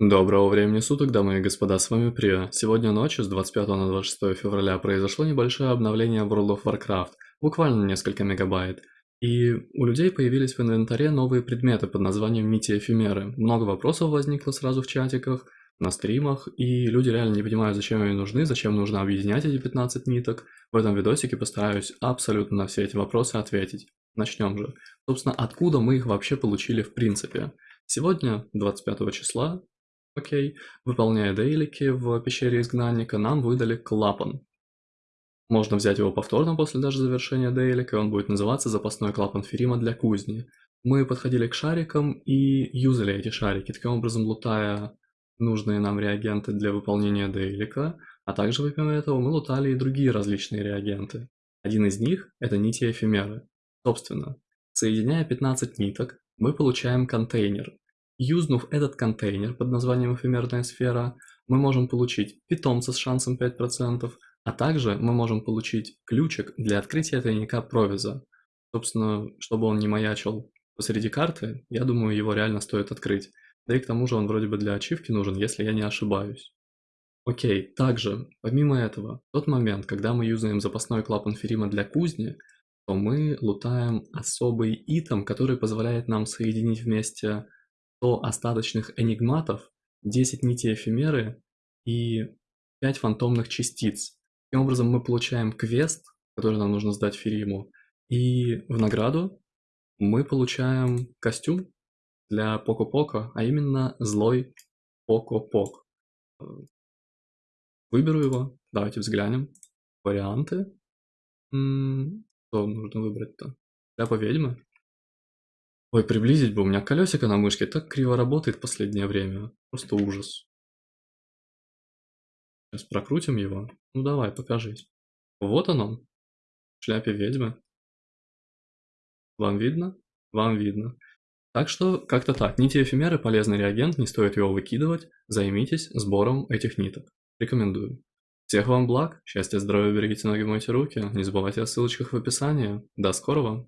Доброго времени суток, дамы и господа, с вами Прия. Сегодня ночью с 25 на 26 февраля произошло небольшое обновление в World of Warcraft, буквально несколько мегабайт. И у людей появились в инвентаре новые предметы под названием Нити Эфемеры. Много вопросов возникло сразу в чатиках, на стримах, и люди реально не понимают, зачем они нужны, зачем нужно объединять эти 15 ниток. В этом видосике постараюсь абсолютно на все эти вопросы ответить. Начнем же. Собственно, откуда мы их вообще получили в принципе? Сегодня, 25 числа, окей, выполняя дейлики в пещере изгнанника, нам выдали клапан. Можно взять его повторно после даже завершения дейлика, он будет называться запасной клапан Ферима для кузни. Мы подходили к шарикам и юзали эти шарики, таким образом лутая нужные нам реагенты для выполнения дейлика, а также помимо этого мы лутали и другие различные реагенты. Один из них – это нити эфемеры. Собственно, соединяя 15 ниток, мы получаем контейнер. Юзнув этот контейнер под названием эфемерная сфера, мы можем получить питомца с шансом 5%, а также мы можем получить ключик для открытия тайника провиза. Собственно, чтобы он не маячил посреди карты, я думаю, его реально стоит открыть. Да и к тому же он вроде бы для ачивки нужен, если я не ошибаюсь. Окей, также, помимо этого, в тот момент, когда мы юзаем запасной клапан Ферима для кузни, то мы лутаем особый итем, который позволяет нам соединить вместе 100 остаточных энигматов, 10 нитей эфемеры и 5 фантомных частиц. Таким образом мы получаем квест, который нам нужно сдать Фериму, и в награду мы получаем костюм для Поко-Поко, а именно злой Поко-Пок. Выберу его, давайте взглянем. Варианты. Что нужно выбрать-то? Шляпа ведьмы? Ой, приблизить бы, у меня колесико на мышке так криво работает в последнее время. Просто ужас. Сейчас прокрутим его. Ну давай, покажись. Вот он он. В шляпе ведьмы. Вам видно? Вам видно. Так что, как-то так. Нити эфемеры – полезный реагент, не стоит его выкидывать. Займитесь сбором этих ниток. Рекомендую. Всех вам благ, счастья, здоровья, берегите ноги, мойте руки. Не забывайте о ссылочках в описании. До скорого!